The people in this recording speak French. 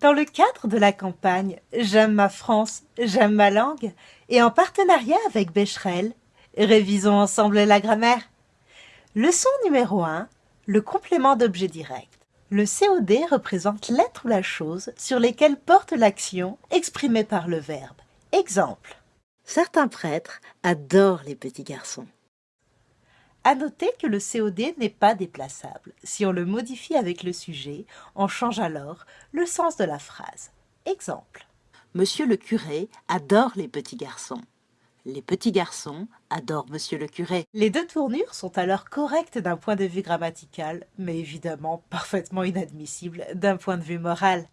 Dans le cadre de la campagne J'aime ma France, j'aime ma langue et en partenariat avec Becherel, révisons ensemble la grammaire. Leçon numéro 1, le complément d'objet direct. Le COD représente l'être ou la chose sur lesquelles porte l'action exprimée par le verbe. Exemple. Certains prêtres adorent les petits garçons. À noter que le COD n'est pas déplaçable. Si on le modifie avec le sujet, on change alors le sens de la phrase. Exemple. Monsieur le curé adore les petits garçons. Les petits garçons adorent monsieur le curé. Les deux tournures sont alors correctes d'un point de vue grammatical, mais évidemment parfaitement inadmissibles d'un point de vue moral.